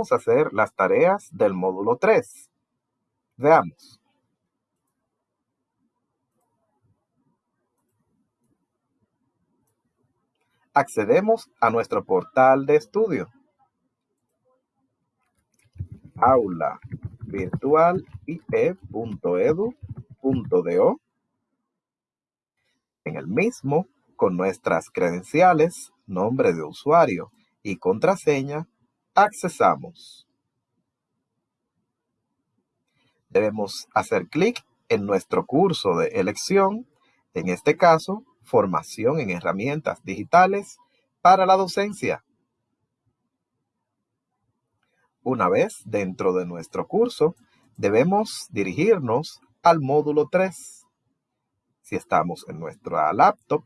Vamos a hacer las tareas del módulo 3. Veamos. Accedemos a nuestro portal de estudio. Aula virtual ie.edu.do. En el mismo, con nuestras credenciales, nombre de usuario y contraseña, accesamos. Debemos hacer clic en nuestro curso de elección, en este caso, formación en herramientas digitales para la docencia. Una vez dentro de nuestro curso, debemos dirigirnos al módulo 3. Si estamos en nuestra laptop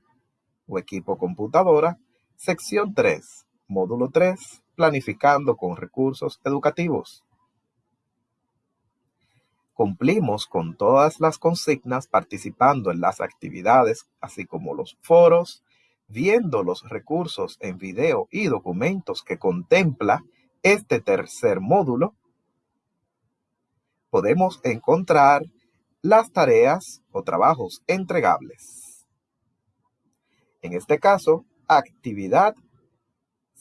o equipo computadora, sección 3, módulo 3, planificando con recursos educativos. Cumplimos con todas las consignas participando en las actividades, así como los foros, viendo los recursos en video y documentos que contempla este tercer módulo, podemos encontrar las tareas o trabajos entregables. En este caso, actividad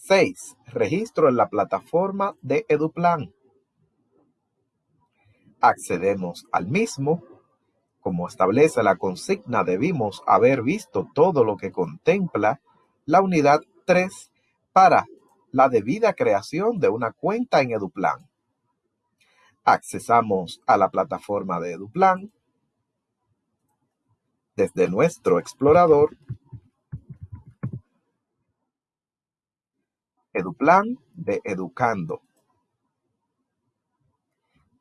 6. Registro en la plataforma de EduPlan. Accedemos al mismo. Como establece la consigna, debimos haber visto todo lo que contempla la unidad 3 para la debida creación de una cuenta en EduPlan. Accesamos a la plataforma de EduPlan. Desde nuestro explorador Eduplan de Educando.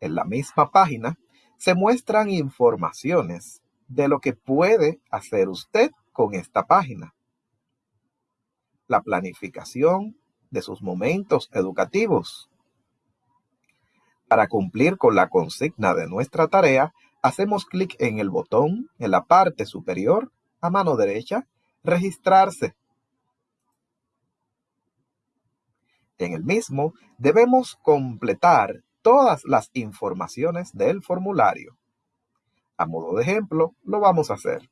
En la misma página se muestran informaciones de lo que puede hacer usted con esta página. La planificación de sus momentos educativos. Para cumplir con la consigna de nuestra tarea, hacemos clic en el botón en la parte superior a mano derecha, registrarse. En el mismo debemos completar todas las informaciones del formulario. A modo de ejemplo, lo vamos a hacer.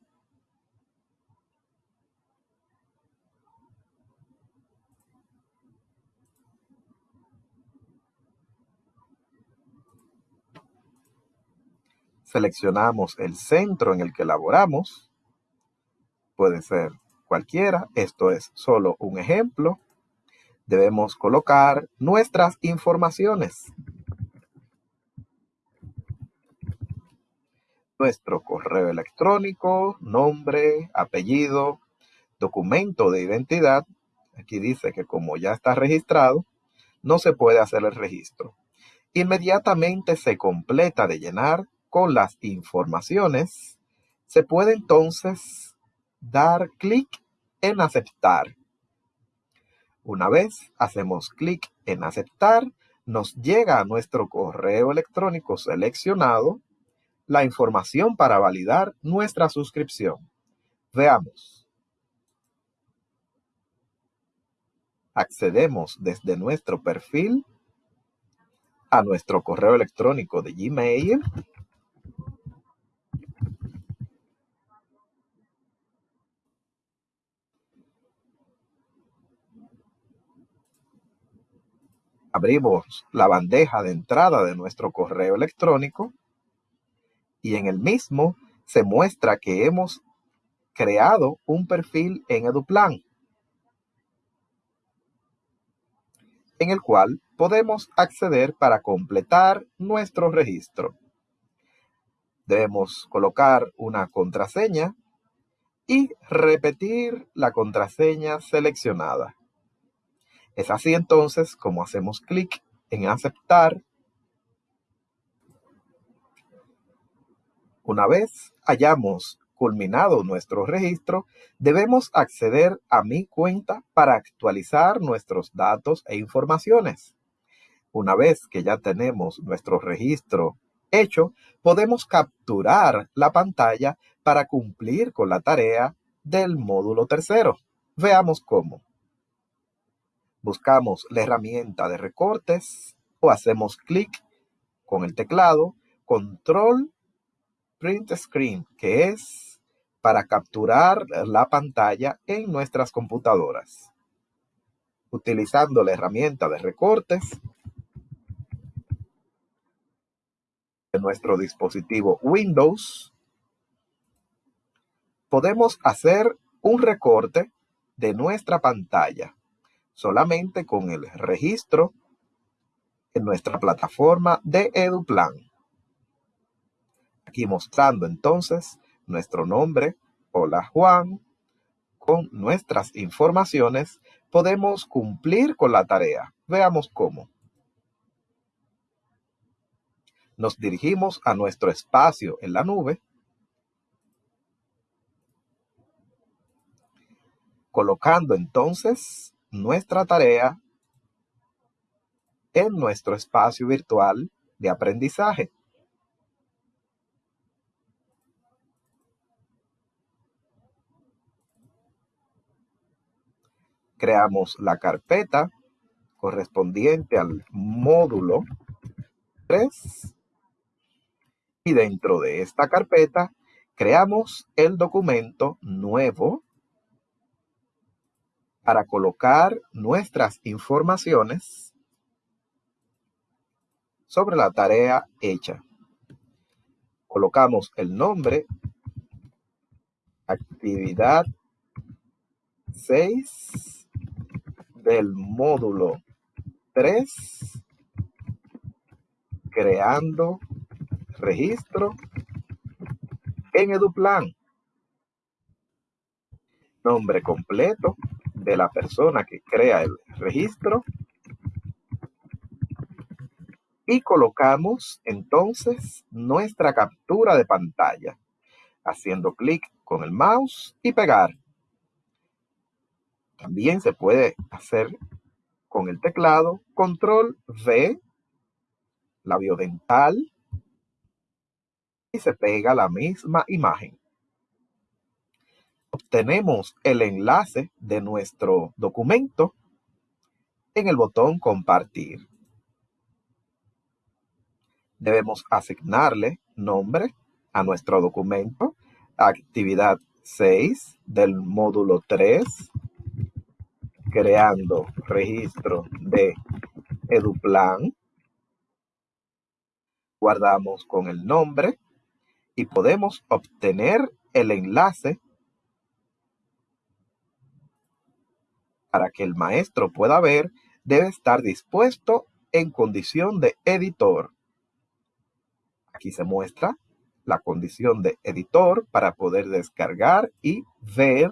Seleccionamos el centro en el que laboramos. Puede ser cualquiera, esto es solo un ejemplo debemos colocar nuestras informaciones. Nuestro correo electrónico, nombre, apellido, documento de identidad. Aquí dice que como ya está registrado, no se puede hacer el registro. Inmediatamente se completa de llenar con las informaciones. Se puede entonces dar clic en aceptar. Una vez hacemos clic en aceptar, nos llega a nuestro correo electrónico seleccionado la información para validar nuestra suscripción. Veamos. Accedemos desde nuestro perfil a nuestro correo electrónico de Gmail abrimos la bandeja de entrada de nuestro correo electrónico y en el mismo se muestra que hemos creado un perfil en EduPlan, en el cual podemos acceder para completar nuestro registro. Debemos colocar una contraseña y repetir la contraseña seleccionada. Es así entonces como hacemos clic en aceptar. Una vez hayamos culminado nuestro registro, debemos acceder a mi cuenta para actualizar nuestros datos e informaciones. Una vez que ya tenemos nuestro registro hecho, podemos capturar la pantalla para cumplir con la tarea del módulo tercero. Veamos cómo. Buscamos la herramienta de recortes o hacemos clic con el teclado control print screen, que es para capturar la pantalla en nuestras computadoras. Utilizando la herramienta de recortes de nuestro dispositivo Windows, podemos hacer un recorte de nuestra pantalla solamente con el registro en nuestra plataforma de EduPlan. Aquí mostrando entonces nuestro nombre, hola Juan, con nuestras informaciones podemos cumplir con la tarea. Veamos cómo. Nos dirigimos a nuestro espacio en la nube, colocando entonces nuestra tarea en nuestro espacio virtual de aprendizaje. Creamos la carpeta correspondiente al módulo 3 y dentro de esta carpeta creamos el documento nuevo para colocar nuestras informaciones sobre la tarea hecha. Colocamos el nombre, actividad 6 del módulo 3, creando registro en EduPlan. Nombre completo de la persona que crea el registro y colocamos entonces nuestra captura de pantalla haciendo clic con el mouse y pegar. También se puede hacer con el teclado control V, labio dental y se pega la misma imagen. Obtenemos el enlace de nuestro documento en el botón compartir debemos asignarle nombre a nuestro documento, actividad 6 del módulo 3, creando registro de EduPlan. Guardamos con el nombre y podemos obtener el enlace para que el maestro pueda ver, debe estar dispuesto en condición de editor. Aquí se muestra la condición de editor para poder descargar y ver,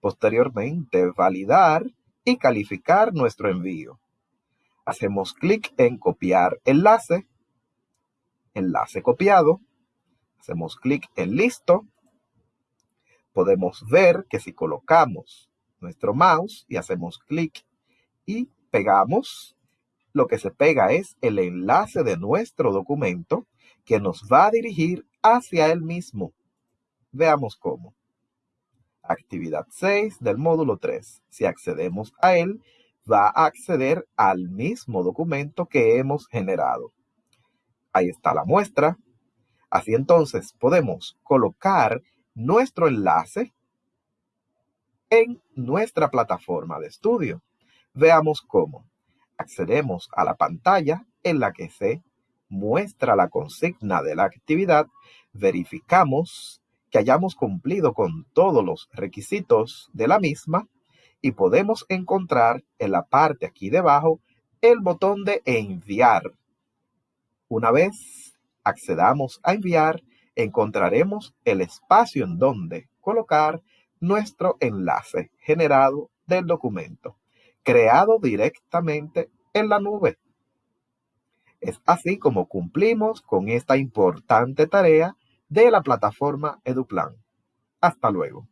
posteriormente validar y calificar nuestro envío. Hacemos clic en copiar enlace, enlace copiado, hacemos clic en listo, podemos ver que si colocamos nuestro mouse y hacemos clic y pegamos, lo que se pega es el enlace de nuestro documento que nos va a dirigir hacia él mismo. Veamos cómo. Actividad 6 del módulo 3. Si accedemos a él, va a acceder al mismo documento que hemos generado. Ahí está la muestra. Así entonces podemos colocar nuestro enlace en nuestra plataforma de estudio. Veamos cómo. Accedemos a la pantalla en la que se muestra la consigna de la actividad, verificamos que hayamos cumplido con todos los requisitos de la misma y podemos encontrar en la parte aquí debajo el botón de enviar. Una vez accedamos a enviar, encontraremos el espacio en donde colocar nuestro enlace generado del documento, creado directamente en la nube. Es así como cumplimos con esta importante tarea de la plataforma EduPlan. Hasta luego.